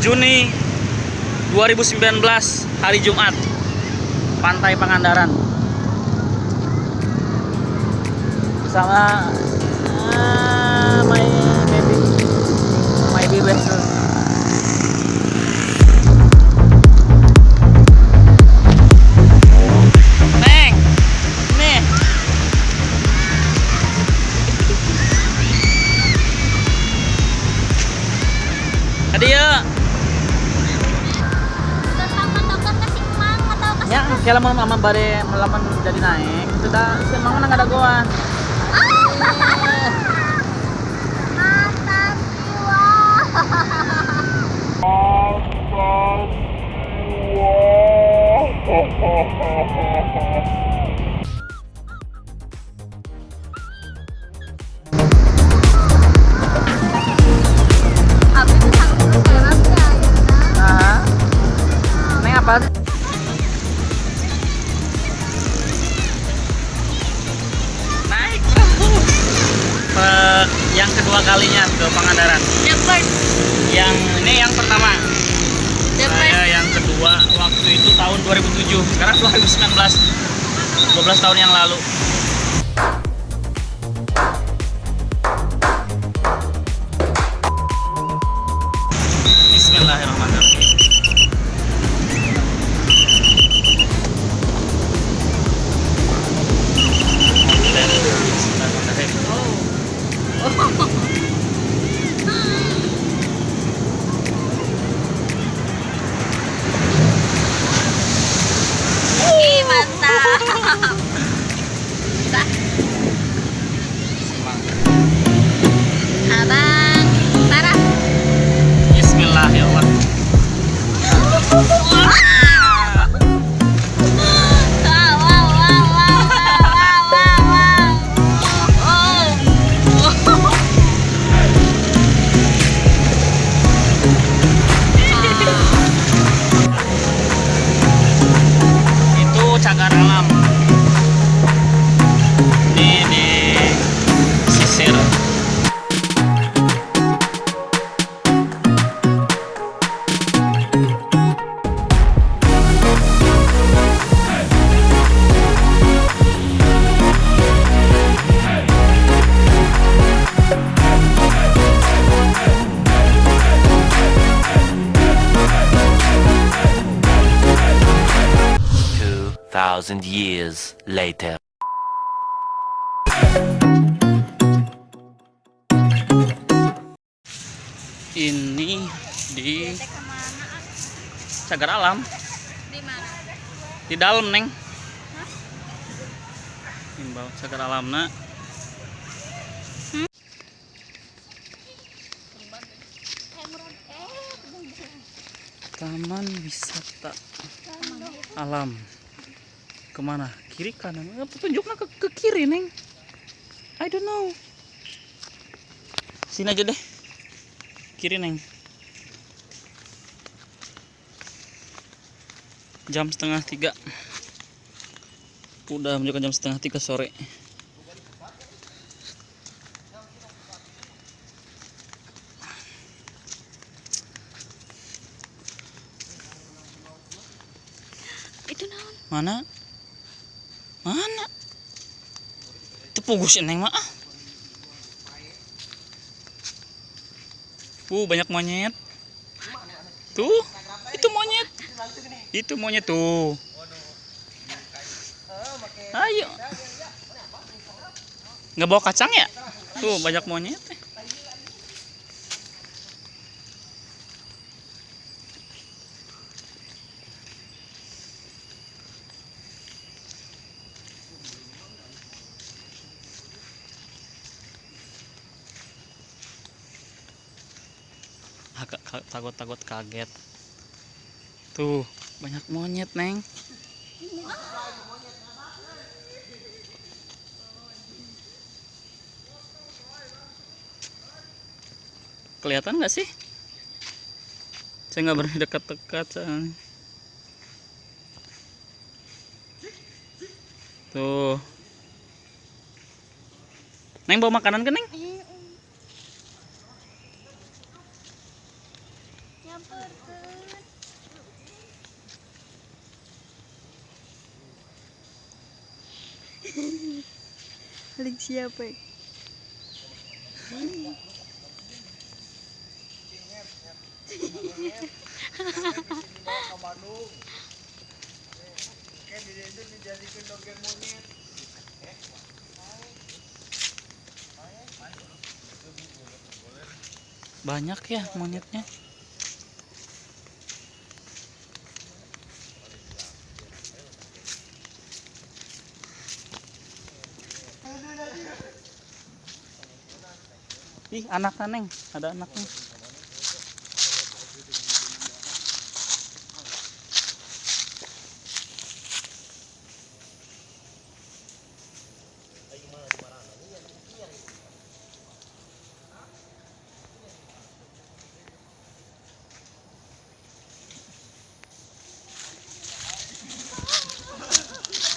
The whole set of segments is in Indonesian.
Juni 2019 hari Jumat. Pantai Pangandaran. Bersama ah, my baby. My baby Ya, kalau mau mama bare melaman jadi naik, itu dah semang nang ada goan. Yang pertama. Saya yang kedua waktu itu tahun 2007. Sekarang 2019. 12 tahun yang lalu. Ini di cagar alam Di mana? di dalam neng. Imbau cagar alam nak. Taman wisata alam. Ke mana? Kiri kanan? Eh, Petunjuknya ke, ke kiri neng. I don't know. Sini aja deh. Kiri neng. Jam setengah tiga. Udah menunjukkan jam setengah tiga sore. Itu naon? Mana? Mana? Itu pugus neng mah. Uh, banyak monyet. Tuh, itu monyet. Itu monyet tuh. Ayo. Nggak bawa kacang ya? Tuh, banyak monyet. Agak takut-takut kaget. Tuh, banyak monyet, Neng. Kelihatan nggak sih? Saya nggak berani dekat-dekat. Tuh. Neng bawa makanan ke Neng? dicampurkan siapa ya? banyak ya monyetnya Ih, anaknya Neng, ada anaknya.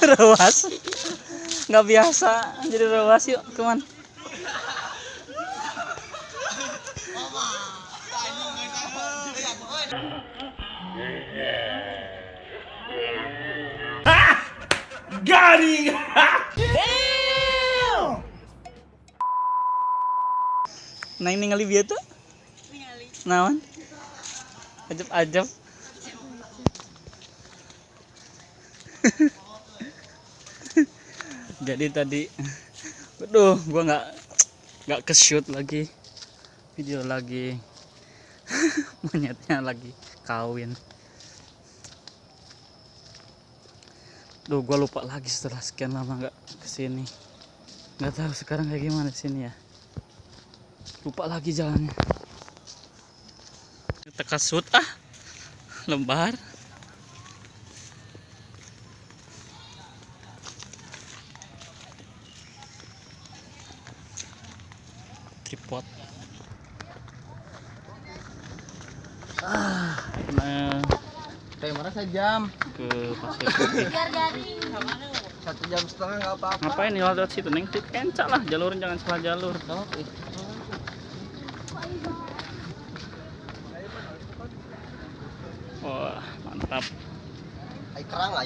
rewas. Nggak biasa. Jadi rewas yuk teman neng ningali bieu tuh? Naon? Ajab ajab jadi tadi aduh gua nggak nggak ke shoot lagi. Video lagi. Monyetnya lagi kawin. Duh, gua lupa lagi setelah sekian lama nggak ke sini. Nggak tahu sekarang kayak gimana sini ya. Lupa lagi jalannya. Teka shoot ah, lembar. Tripod. Ah, nah, Kayak mana sejam? ke pasir putih. Satu jam setengah nggak apa-apa. Ngapain nih lewat situ neng? Kencak lah jalurin jangan salah jalur. Wah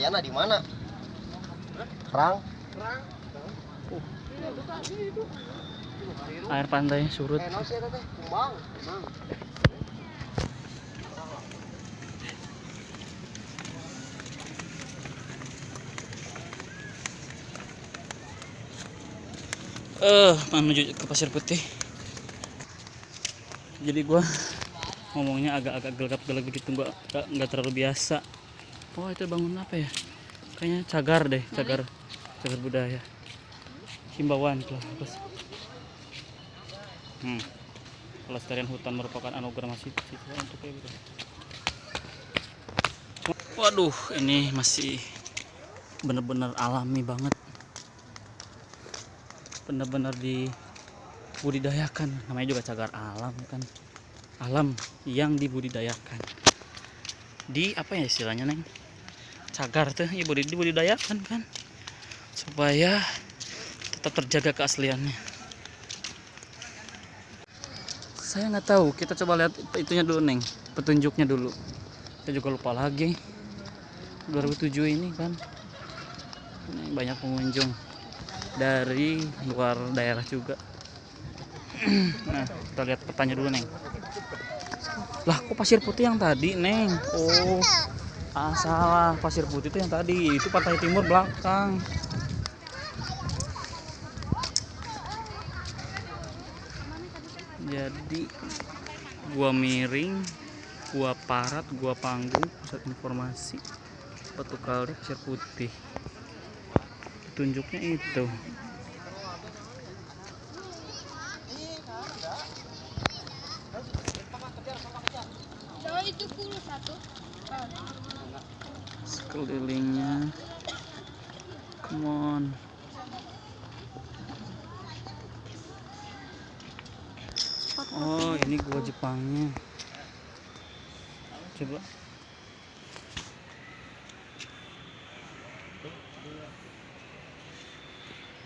ayana di mana? Kerang? Air pantainya surut. Eh, no sih teh, kumbang. Kumbang. Eh menuju ke pasir putih. Jadi gua ngomongnya agak-agak gelap-gelap gitu nggak nggak terlalu biasa. Oh itu bangun apa ya? Kayaknya cagar deh, cagar cagar budaya. Himbauan kelas. kelas. Hmm. Pelestarian hutan merupakan anugerah masih untuk gitu. Waduh, ini masih bener-bener alami banget. Bener-bener dibudidayakan. Namanya juga cagar alam kan. Alam yang dibudidayakan. Di apa ya istilahnya, Neng? Cagar tuh ya budi- dibudidayakan kan. Supaya tetap terjaga keasliannya. Saya nggak tahu. Kita coba lihat itunya dulu, Neng. Petunjuknya dulu. Saya juga lupa lagi. 2007 ini kan ini banyak pengunjung dari luar daerah juga. nah, kita lihat petanya dulu, Neng. Lah, kok pasir putih yang tadi, Neng? Oh, ah, salah. Pasir putih itu yang tadi. Itu pantai timur belakang. Jadi gua miring, gua parat, gua panggung, pusat informasi Batu Kali Pasir Putih. Petunjuknya itu. Oh itu puluh satu. Sekelilingnya. Come on. Oh, ini gua Jepangnya. Coba.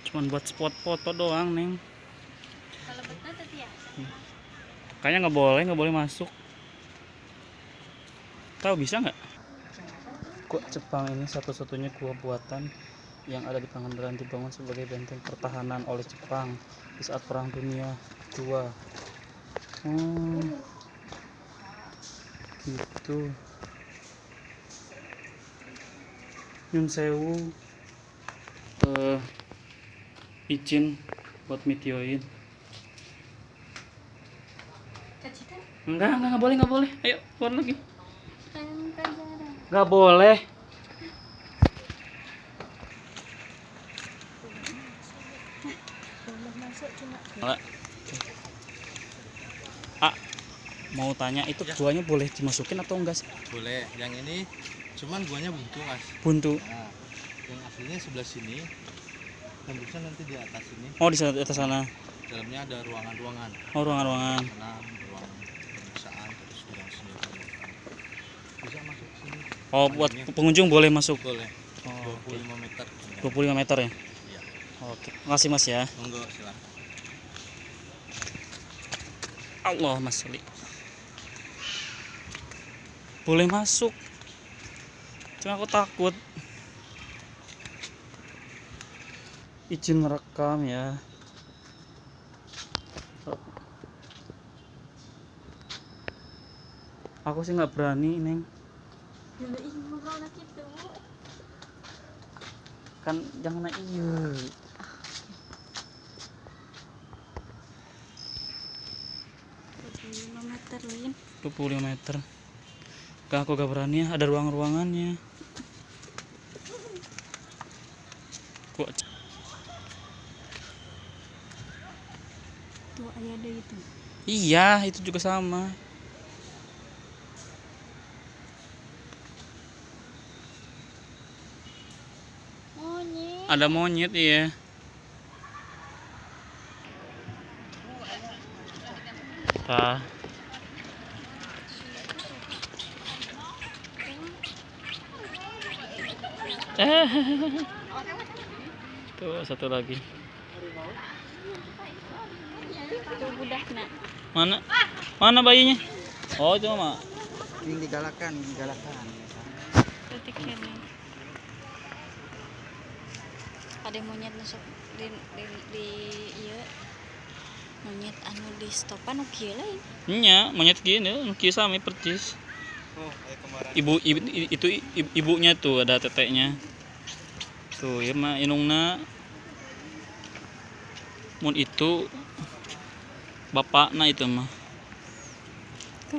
Cuman buat spot foto doang, Neng. Kalau betul tadi ya. Kayaknya nggak boleh, nggak boleh masuk. Tahu bisa nggak? Gua Jepang ini satu-satunya gua buatan yang ada di Pangandaran dibangun sebagai benteng pertahanan oleh Jepang di saat Perang Dunia II. Oh, gitu. Nyun Sewu eh, izin buat mitioin. Cacitan Enggak, enggak, enggak boleh, enggak boleh. Ayo, keluar lagi. Kan kan. Enggak boleh. Ah, mau tanya itu buahnya boleh dimasukin atau enggak sih? boleh yang ini cuman guanya buntu mas Buntu. nah yang aslinya sebelah sini tembusnya nanti di atas ini Oh, di sana- atas sana. dalamnya ada ruangan-ruangan Oh, ruangan-ruangan. enam ruang pemeriksaan terus ruang senjata bisa masuk ke sini Oh, buat pengunjung boleh masuk. boleh Oh, 25 meter 25 meter ya. iya Oke, makasih Mas ya. monggo silahkan Allah Mas Suli. Boleh masuk. Cuma aku takut. Izin merekam ya. Aku sih nggak berani, Neng. dulu ibu kalau gitu. Kan jangan naik iya. 5 meter lin. 25 meter. Gak aku gak berani ya, ada ruang-ruangannya. Gua Tuh ayah ada itu. Iya, itu juga sama. Monyet. Ada monyet iya. Nah. Eh. Tuh satu lagi. Mana? Mana bayinya? Oh, mah. yang digalakan digalakan ini. Ada monyet masuk di di, di iya. Monyet anu di stopan oke lain. Nya, monyet gini, nuki sami percis. oh kemarin Ibu, ibu itu i- ibunya tuh ada teteknya. Tuh, ya mah inungna. Mun itu bapakna itu mah.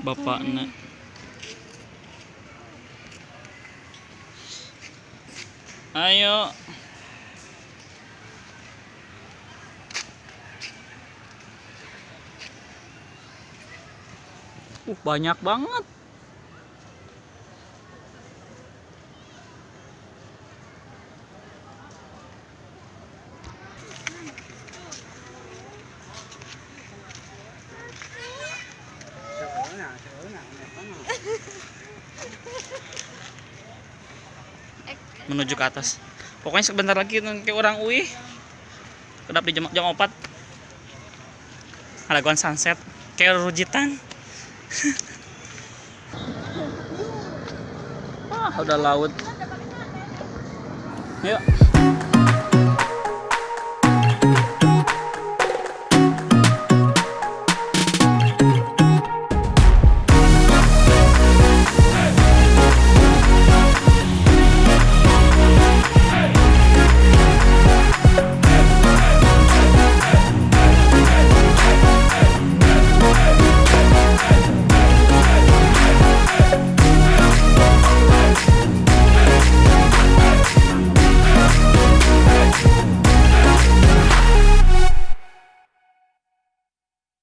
Bapakna. Ayo. Uh, banyak banget. menuju ke atas. Pokoknya sebentar lagi nanti orang UI kedap di jam, jam 4 ada sunset kayak rujitan ah udah laut. Yuk